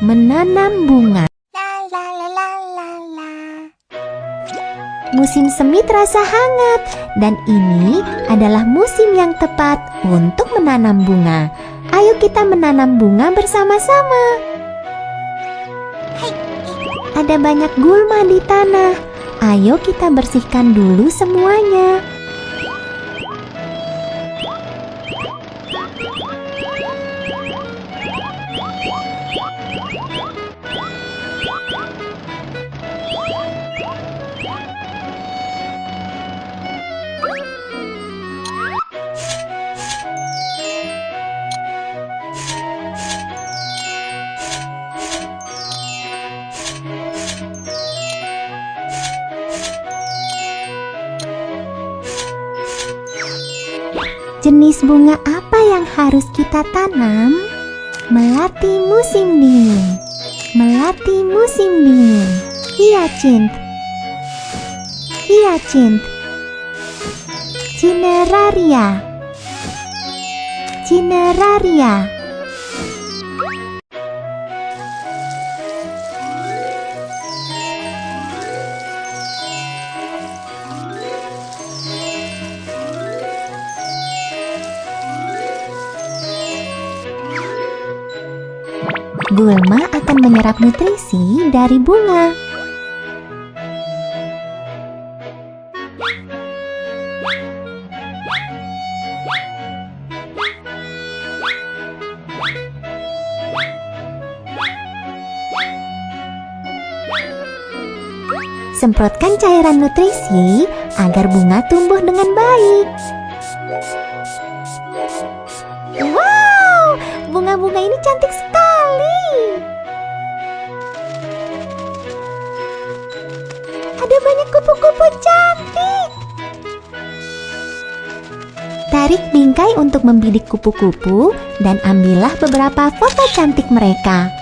menanam bunga. Musim semi terasa hangat dan ini adalah musim yang tepat untuk menanam bunga. Ayo kita menanam bunga bersama-sama. Ada banyak gulma di tanah. Ayo kita bersihkan dulu semuanya. Jenis bunga apa yang harus kita tanam? Melati musim dingin. Melati musim dingin. Hyacinth. Hyacinth. Cineraria. Cineraria. Gulma akan menyerap nutrisi dari bunga. Semprotkan cairan nutrisi agar bunga tumbuh dengan baik. Wow, bunga-bunga ini cantik sekali. Ada banyak kupu-kupu cantik. Tarik bingkai untuk membidik kupu-kupu dan ambillah beberapa foto cantik mereka.